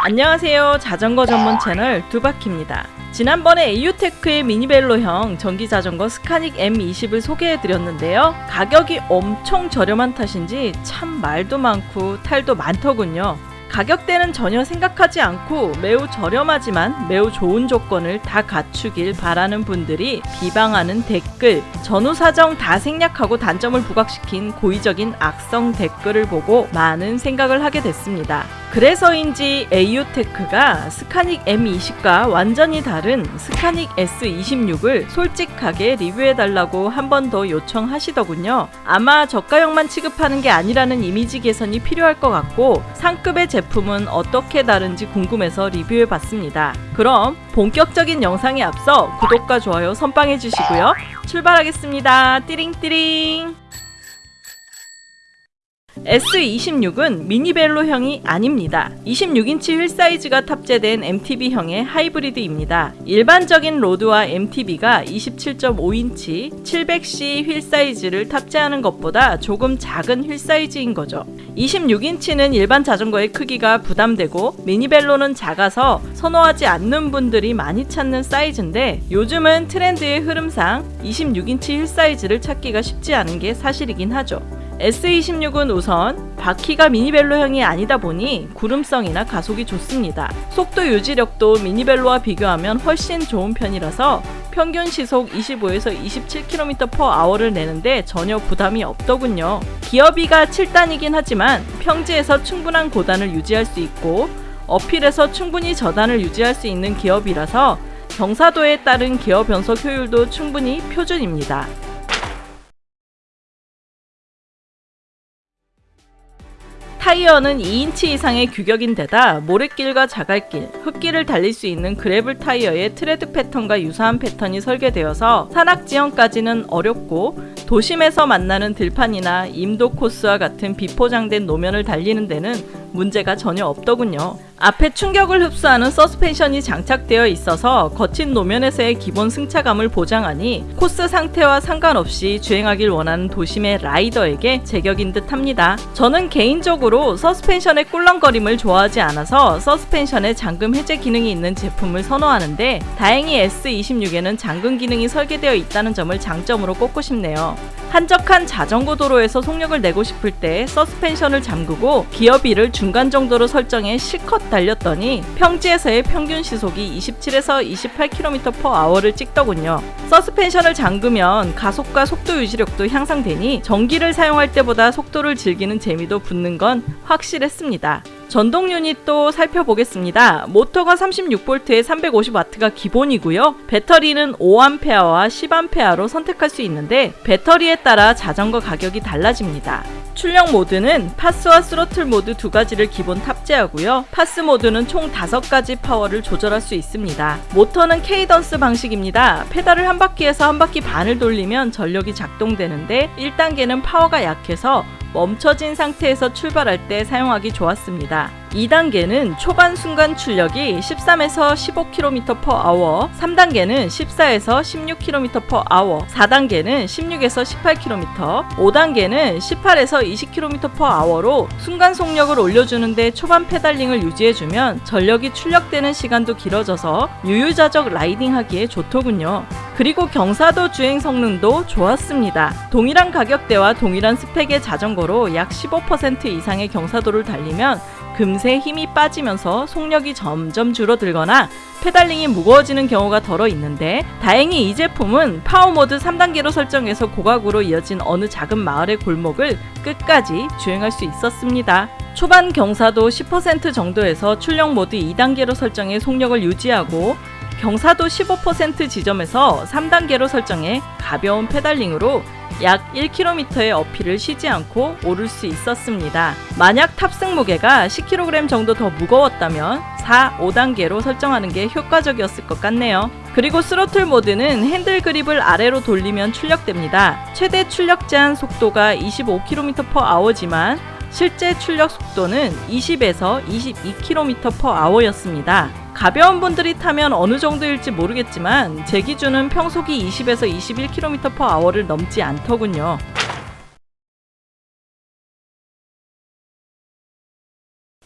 안녕하세요. 자전거 전문 채널 두바키입니다. 지난번에 에이유테크의 미니벨로형 전기자전거 스카닉 M20을 소개해드렸는데요. 가격이 엄청 저렴한 탓인지 참 말도 많고 탈도 많더군요 가격대는 전혀 생각하지 않고 매우 저렴하지만 매우 좋은 조건을 다 갖추길 바라는 분들이 비방하는 댓글, 전후 사정 다 생략하고 단점을 부각시킨 고의적인 악성 댓글을 보고 많은 생각을 하게 됐습니다. 그래서인지 에이오테크가 스카닉 M20과 완전히 다른 스카닉 S26을 솔직하게 리뷰해달라고 한 번 더 요청하시더군요. 아마 저가형만 취급하는 게 아니라는 이미지 개선이 필요할 것 같고 상급의 제 품은 어떻게 다른지 궁금해서 리뷰해봤습니다. 그럼 본격적인 영상에 앞서 구독과 좋아요 선빵해주시고요. 출발하겠습니다. 띠링띠링 S26은 미니벨로형이 아닙니다. 26인치 휠 사이즈가 탑재된 MTB형의 하이브리드입니다. 일반적인 로드와 MTB가 27.5인치 700C 휠 사이즈를 탑재하는 것보다 조금 작은 휠 사이즈인 거죠. 26인치는 일반 자전거의 크기가 부담되고 미니벨로는 작아서 선호하지 않는 분들이 많이 찾는 사이즈인데 요즘은 트렌드의 흐름상 26인치 휠 사이즈를 찾기가 쉽지 않은 게 사실이긴 하죠. S26은 우선 바퀴가 미니벨로형이 아니다 보니 구름성이나 가속이 좋습니다. 속도 유지력도 미니벨로와 비교하면 훨씬 좋은 편이라서 평균 시속 25에서 27km/h를 내는데 전혀 부담이 없더군요. 기어비가 7단이긴 하지만 평지에서 충분한 고단을 유지할 수 있고 uphill에서 충분히 저단을 유지할 수 있는 기어비라서 경사도에 따른 기어 변속 효율도 충분히 표준입니다. 타이어는 2인치 이상의 규격인 데다 모래길과 자갈길, 흙길을 달릴 수 있는 gravel 타이어의 트레드 패턴과 유사한 패턴이 설계되어서 산악 지형까지는 어렵고 도심에서 만나는 들판이나 임도 코스와 같은 비포장된 노면을 달리는 데는 문제가 전혀 없더군요. 앞에 충격을 흡수하는 서스펜션이 장착되어 있어서 거친 노면에서의 기본 승차감을 보장하니 코스 상태와 상관없이 주행하길 원하는 도심의 라이더에게 제격인 듯 합니다. 저는 개인적으로 서스펜션의 꿀렁거림을 좋아하지 않아서 서스펜션에 잠금 해제 기능이 있는 제품을 선호하는데 다행히 S26에는 잠금 기능이 설계되어 있다는 점을 장점으로 꼽고 싶네요. 한적한 자전거 도로에서 속력을 내고 싶을 때 서스펜션을 잠그고 기어비를 중간 정도로 설정해 실컷 달렸더니 평지에서의 평균 시속이 27에서 28km/h를 찍더군요. 서스펜션을 잠그면 가속과 속도 유지력도 향상되니 전기를 사용할 때보다 속도를 즐기는 재미도 붙는 건 확실했습니다. 전동 유닛도 살펴보겠습니다. 모터가 36V에 350W가 기본이고요. 배터리는 5A와 10A로 선택할 수 있는데 배터리에 따라 자전거 가격이 달라집니다. 출력 모드는 PAS와 스로틀 모드 두 가지를 기본 탑재하고요. PAS 모드는 총 5가지 파워를 조절할 수 있습니다. 모터는 cadence 방식입니다. 페달을 한 바퀴에서 한 바퀴 반을 돌리면 전력이 작동되는데 1단계는 파워가 약해서 멈춰진 상태에서 출발할 때 사용하기 좋았습니다. 2단계는 초반 순간 출력이 13에서 15km/h, 3단계는 14에서 16km/h, 4단계는 16에서 18km, 5단계는 18에서 20km/h로 순간 속력을 올려주는데 초반 페달링을 유지해주면 전력이 출력되는 시간도 길어져서 유유자적 라이딩하기에 좋더군요. 그리고 경사도 주행 성능도 좋았습니다. 동일한 가격대와 동일한 스펙의 자전거로 약 15% 이상의 경사도를 달리면 금세 힘이 빠지면서 속력이 점점 줄어들거나 페달링이 무거워지는 경우가 더러 있는데 다행히 이 제품은 파워모드 3단계로 설정해서 고각으로 이어진 어느 작은 마을의 골목을 끝까지 주행할 수 있었습니다. 초반 경사도 10% 정도에서 출력 모드 2단계로 설정해 속력을 유지하고 경사도 15% 지점에서 3단계로 설정해 가벼운 페달링으로 약 1km의 어필을 쉬지 않고 오를 수 있었습니다. 만약 탑승 무게가 10kg 정도 더 무거웠다면 4, 5단계로 설정하는 게 효과적이었을 것 같네요. 그리고 스로틀 모드는 핸들 그립을 아래로 돌리면 출력됩니다. 최대 출력 제한 속도가 25km/h지만 실제 출력 속도는 20에서 22km/h였습니다. 가벼운 분들이 타면 어느 정도일지 모르겠지만 제 기준은 평속이 20에서 21km/h를 넘지 않더군요.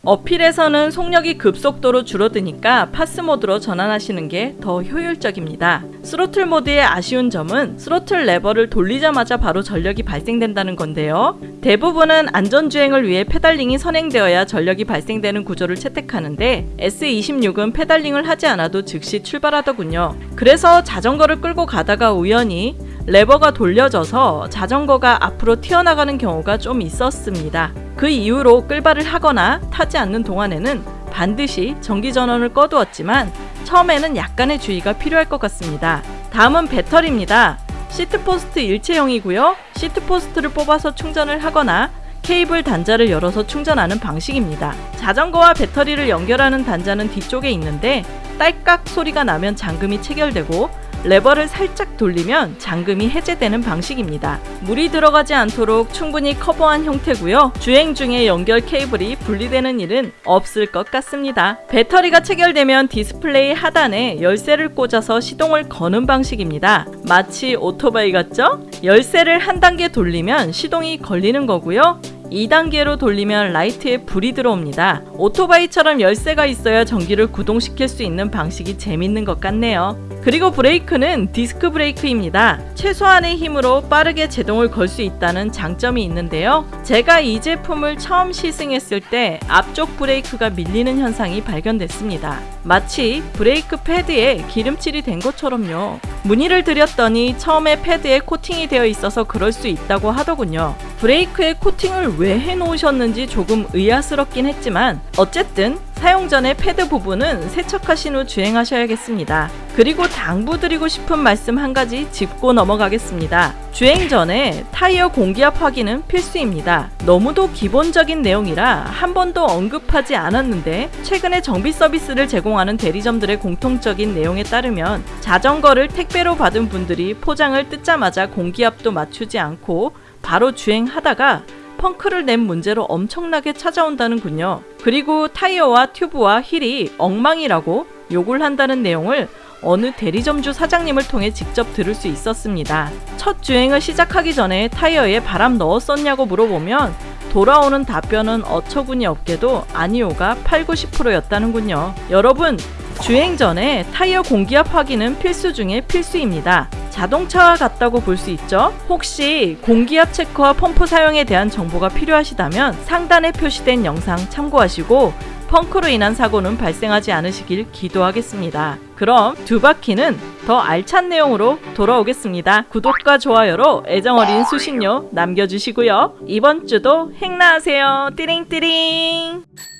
uphill에서는 속력이 급속도로 줄어드니까 PAS 모드로 전환하시는 게 더 효율적입니다. 스로틀 모드의 아쉬운 점은 스로틀 레버를 돌리자마자 바로 전력이 발생된다는 건데요. 대부분은 안전주행을 위해 페달링이 선행되어야 전력이 발생되는 구조를 채택하는데 S26은 페달링을 하지 않아도 즉시 출발하더군요. 그래서 자전거를 끌고 가다가 우연히 레버가 돌려져서 자전거가 앞으로 튀어나가는 경우가 좀 있었습니다. 그 이후로 끌바를 하거나 타지 않는 동안에는 반드시 전기 전원을 꺼두었지만 처음에는 약간의 주의가 필요할 것 같습니다. 다음은 배터리입니다. seatpost 일체형이고요. seatpost를 뽑아서 충전을 하거나 케이블 단자를 열어서 충전하는 방식입니다. 자전거와 배터리를 연결하는 단자는 뒤쪽에 있는데 딸깍 소리가 나면 잠금이 체결되고 레버를 살짝 돌리면 잠금이 해제되는 방식입니다. 물이 들어가지 않도록 충분히 커버한 형태고요. 주행 중에 연결 케이블이 분리되는 일은 없을 것 같습니다. 배터리가 체결되면 디스플레이 하단에 열쇠를 꽂아서 시동을 거는 방식입니다. 마치 오토바이 같죠? 열쇠를 한 단계 돌리면 시동이 걸리는 거고요. 2단계로 돌리면 라이트에 불이 들어옵니다. 오토바이처럼 열쇠가 있어야 전기를 구동시킬 수 있는 방식이 재밌는 것 같네요. 그리고 브레이크는 디스크 브레이크입니다. 최소한의 힘으로 빠르게 제동을 걸 수 있다는 장점이 있는데요. 제가 이 제품을 처음 시승했을 때 앞쪽 브레이크가 밀리는 현상이 발견됐습니다. 마치 브레이크 패드에 기름칠이 된 것처럼요. 문의를 드렸더니 처음에 패드에 코팅이 되어 있어서 그럴 수 있다고 하더군요. 브레이크에 코팅을 왜 해놓으셨는지 조금 의아스럽긴 했지만 어쨌든 사용 전에 패드 부분은 세척하신 후 주행하셔야겠습니다. 그리고 당부드리고 싶은 말씀 한 가지 짚고 넘어가겠습니다. 주행 전에 타이어 공기압 확인은 필수입니다. 너무도 기본적인 내용이라 한 번도 언급하지 않았는데 최근에 정비 서비스를 제공하는 대리점들의 공통적인 내용에 따르면 자전거를 택배로 받은 분들이 포장을 뜯자마자 공기압도 맞추지 않고 바로 주행하다가 펑크를 낸 문제로 엄청나게 찾아온다는군요. 그리고 타이어와 튜브와 휠이 엉망이라고 욕을 한다는 내용을 어느 대리점주 사장님을 통해 직접 들을 수 있었습니다. 첫 주행을 시작하기 전에 타이어에 바람 넣었었냐고 물어보면 돌아오는 답변은 어처구니 없게도 아니오가 8, 90%였다는군요. 여러분, 주행 전에 타이어 공기압 확인은 필수 중에 필수입니다. 자동차와 같다고 볼 수 있죠. 혹시 공기압 체크와 펌프 사용에 대한 정보가 필요하시다면 상단에 표시된 영상 참고하시고 펑크로 인한 사고는 발생하지 않으시길 기도하겠습니다. 그럼 두 바퀴는 더 알찬 내용으로 돌아오겠습니다. 구독과 좋아요로 애정어린 수신료 남겨주시고요. 이번 주도 행나하세요. 띠링띠링!